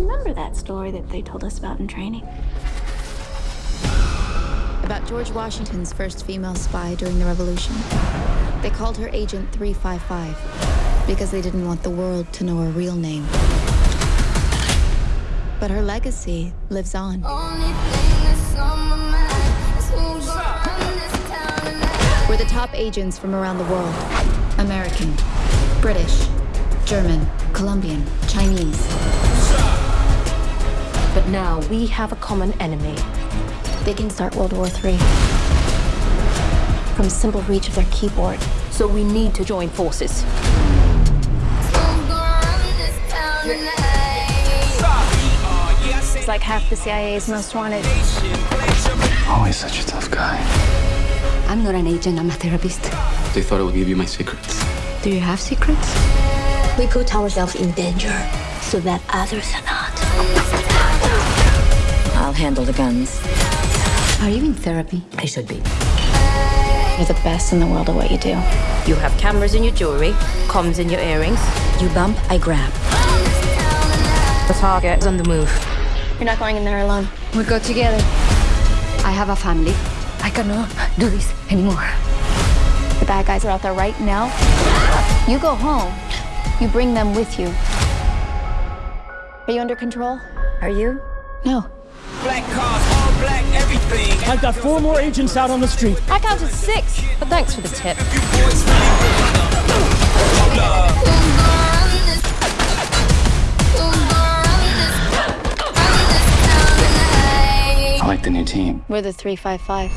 Remember that story that they told us about in training? About George Washington's first female spy during the Revolution. They called her Agent 355 because they didn't want the world to know her real name. But her legacy lives on. We're the top agents from around the world American, British, German, Colombian, Chinese. But now we have a common enemy. They can start World War III from simple reach of their keyboard. So we need to join forces. It's like half the CIA's most wanted. Always such a tough guy. I'm not an agent, I'm a therapist. They thought I would give you my secrets. Do you have secrets? We put ourselves in danger so that others are not. I'll handle the guns. Are you in therapy? I should be. You're the best in the world at what you do. You have cameras in your jewelry, comms in your earrings. You bump, I grab. The target is on the move. You're not going in there alone. We go together. I have a family. I cannot do this anymore. The bad guys are out there right now. You go home. You bring them with you. Are you under control? Are you? No. Black cars, all black, everything. I've got four more agents out on the street. I counted six, but thanks for the tip. I like the new team. We're the 355.